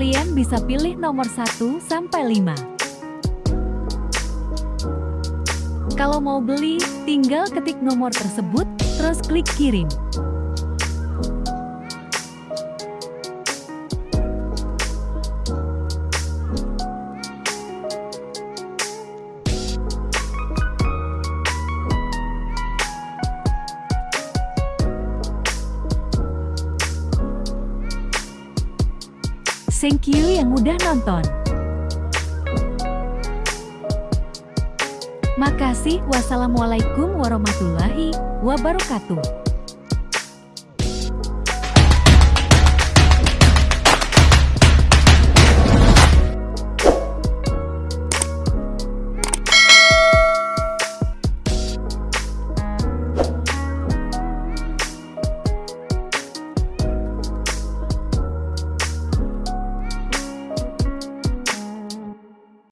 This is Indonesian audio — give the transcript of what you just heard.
Kalian bisa pilih nomor 1 sampai 5. Kalau mau beli, tinggal ketik nomor tersebut, terus klik kirim. Thank you yang udah nonton. Makasih. Wassalamualaikum warahmatullahi wabarakatuh.